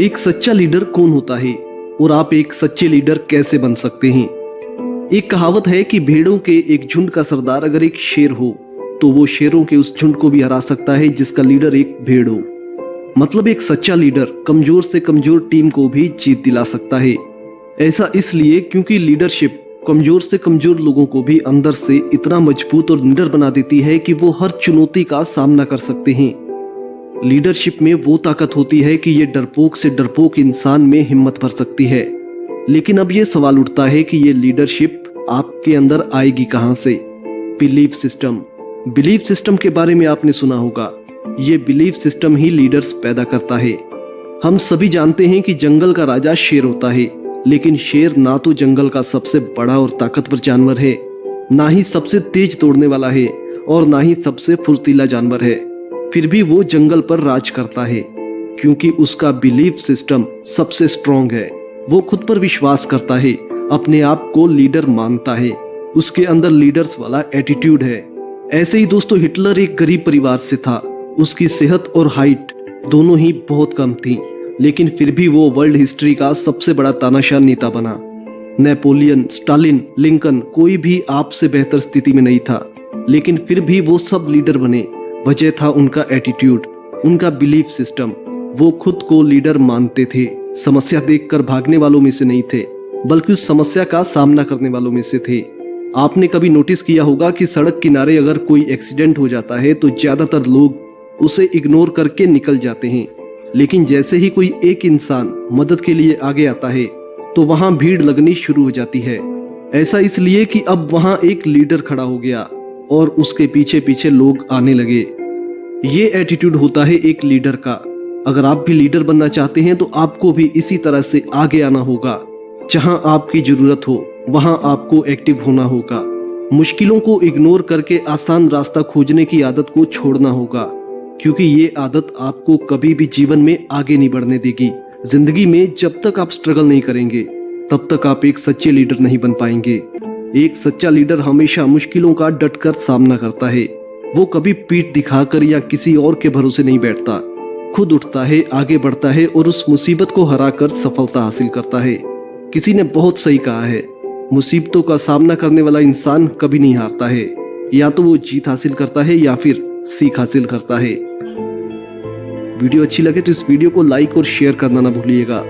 एक सच्चा लीडर कौन होता है और आप एक सच्चे लीडर कैसे बन सकते हैं? एक कहावत है कि भेड़ों के एक झुंड का सरदार अगर एक शेर हो तो वो शेरों के उस झुंड को भी हरा सकता है जिसका लीडर एक भेड़ हो। मतलब एक सच्चा लीडर कमज़ोर से कमज़ोर टीम को भी जीत दिला सकता है। ऐसा इसलिए क्योंकि लीडरशिप कमज़ोर से कमज़ोर लोगों को भी अंदर से इतना मज़बूत और निडर बना देती है कि वो हर चुनौती का सामना कर सकते हैं। लीडरशिप में वो ताकत होती है कि ये डरपोक से डरपोक इंसान में हिम्मत भर सकती है। लेकिन अब ये सवाल उठता है कि ये लीडरशिप आपके अंदर आएगी कहाँ से? Belief system. बिलीफ सिस्टम के बारे में आपने सुना होगा। ये बिलीफ सिस्टम ही लीडर्स पैदा करता है। हम सभी जानते हैं कि जंगल का राजा शेर होता है, लेकिन शेर ना तो जंगल का सबसे बड़ा और ताकतवर जानवर है, ना ही सबसे तेज तोड़ने वाला है, और ना ही सबसे फुर्तीला जानवर है। फिर भी वो जंगल पर राज करता है, क्योंकि उसका बिलीफ सिस्टम सबसे स्ट्रॉन्ग है। वो खुद पर विश्वास करता है, अपने आप को लीडर मानता है। उसके अंदर लीडर्स वाला एटीट्यूड है। ऐसे ही दोस्तों, हिटलर एक गरीब परिवार से था। उसकी सेहत और हाइट दोनों ही बहुत कम थी, लेकिन फिर भी वो वर्ल्ड हिस्ट्री का सबसे बड़ा तानाशाह नेता बना। नेपोलियन, स्टालिन, लिंकन कोई भी आपसे बेहतर स्थिति में नहीं था, लेकिन फिर भी वो सब लीडर बने। वजह था उनका एटीट्यूड उनका बिलीफ सिस्टम वो खुद को लीडर मानते थे। समस्या देखकर भागने वालों में से नहीं थे, बल्कि उस समस्या का सामना करने वालों में से थे। आपने कभी नोटिस किया होगा कि सड़क किनारे अगर कोई एक्सीडेंट हो जाता है तो ज़्यादातर लोग उसे इग्नोर करके निकल जाते हैं। लेकिन जैसे ही कोई एक इंसान मदद के लिए आगे आता है तो वहाँ भीड़ लगनी शुरू हो जाती है। ऐसा इसलिए कि अब वहाँ एक लीडर खड़ा हो गया। और उसके पीछे पीछे लोग आने लगे। ये एटीट्यूड होता है एक लीडर का। अगर आप भी लीडर बनना चाहते हैं तो आपको भी इसी तरह से आगे आना होगा। जहाँ आपकी ज़रूरत हो, वहाँ आपको एक्टिव होना होगा। मुश्किलों को इग्नोर करके आसान रास्ता खोजने की आदत को छोड़ना होगा, क्योंकि ये आदत आपको कभी भी जीवन में आगे नहीं बढ़ने देगी। ज़िंदगी में जब तक आप स्ट्रगल नहीं करेंगे, तब तक आप एक सच्चे लीडर नहीं बन पाएँगे। एक सच्चा लीडर हमेशा मुश्किलों का डटकर सामना करता है। वो कभी पीठ दिखाकर या किसी और के भरोसे नहीं बैठता। खुद उठता है, आगे बढ़ता है और उस मुसीबत को हराकर सफलता हासिल करता है। किसी ने बहुत सही कहा है, मुसीबतों का सामना करने वाला इंसान कभी नहीं हारता है। या तो वो जीत हासिल करता है या फिर सीख हासिल करता है। वीडियो अच्छी लगे तो इस वीडियो को लाइक और शेयर करना ना भूलिएगा।